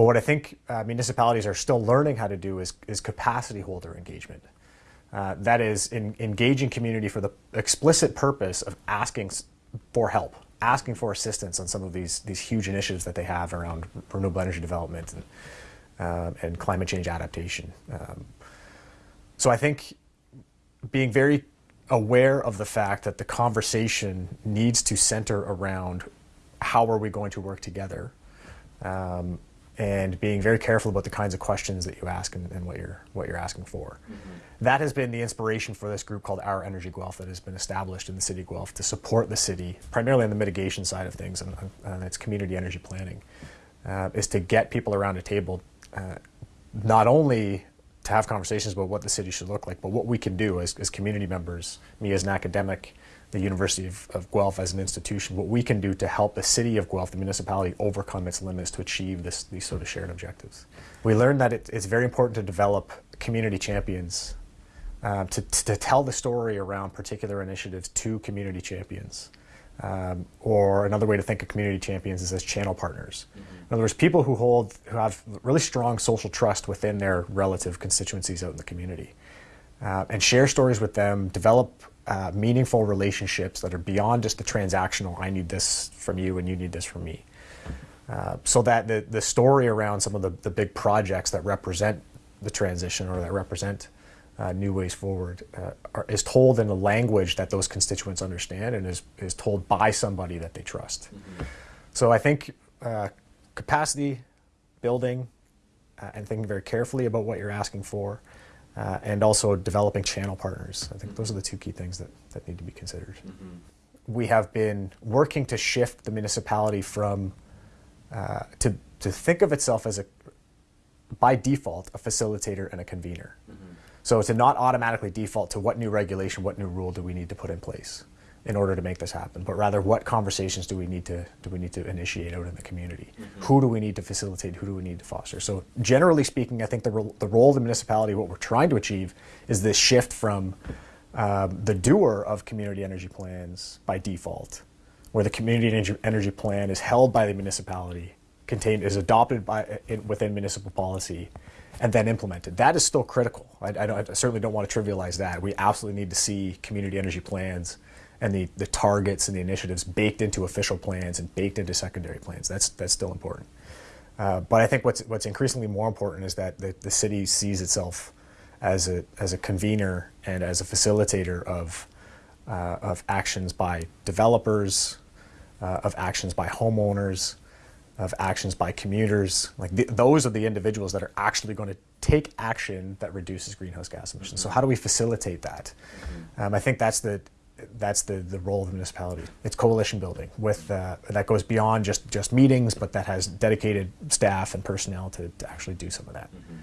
But what I think uh, municipalities are still learning how to do is, is capacity holder engagement. Uh, that is in, engaging community for the explicit purpose of asking for help, asking for assistance on some of these, these huge initiatives that they have around renewable energy development and, uh, and climate change adaptation. Um, so I think being very aware of the fact that the conversation needs to center around how are we going to work together um, and being very careful about the kinds of questions that you ask and, and what you're what you're asking for. Mm -hmm. That has been the inspiration for this group called Our Energy Guelph that has been established in the city of Guelph to support the city, primarily on the mitigation side of things and, and its community energy planning, uh, is to get people around a table, uh, not only to have conversations about what the city should look like, but what we can do as, as community members, me as an academic, the University of, of, Guelph as an institution, what we can do to help the city of Guelph, the municipality, overcome its limits to achieve this, these sort of shared objectives. We learned that it, it's very important to develop community champions, uh, to, to tell the story around particular initiatives to community champions. Um, or another way to think of community champions is as channel partners. Mm -hmm. In other words, people who hold, who have really strong social trust within their relative constituencies out in the community. Uh, and share stories with them, develop uh, meaningful relationships that are beyond just the transactional, I need this from you and you need this from me. Uh, so that the, the story around some of the, the big projects that represent the transition or that represent uh, new ways forward uh, are, is told in a language that those constituents understand and is, is told by somebody that they trust. Mm -hmm. So I think uh, capacity building uh, and thinking very carefully about what you're asking for uh, and also developing channel partners. I think those are the two key things that, that need to be considered. Mm -hmm. We have been working to shift the municipality from, uh, to, to think of itself as a, by default, a facilitator and a convener. Mm -hmm. So to not automatically default to what new regulation, what new rule do we need to put in place in order to make this happen, but rather what conversations do we need to do we need to initiate out in the community? Mm -hmm. Who do we need to facilitate? Who do we need to foster? So generally speaking, I think the, the role of the municipality, what we're trying to achieve, is this shift from um, the doer of community energy plans by default, where the community energy, energy plan is held by the municipality, contained is adopted by in, within municipal policy, and then implemented. That is still critical. I, I, I certainly don't want to trivialize that. We absolutely need to see community energy plans and the, the targets and the initiatives baked into official plans and baked into secondary plans. That's, that's still important. Uh, but I think what's, what's increasingly more important is that the, the city sees itself as a, as a convener and as a facilitator of, uh, of actions by developers, uh, of actions by homeowners, of actions by commuters. Like those are the individuals that are actually going to take action that reduces greenhouse gas emissions. Mm -hmm. So how do we facilitate that? Mm -hmm. um, I think that's the that's the, the role of the municipality. It's coalition building with uh, that goes beyond just, just meetings, but that has dedicated staff and personnel to, to actually do some of that. Mm -hmm.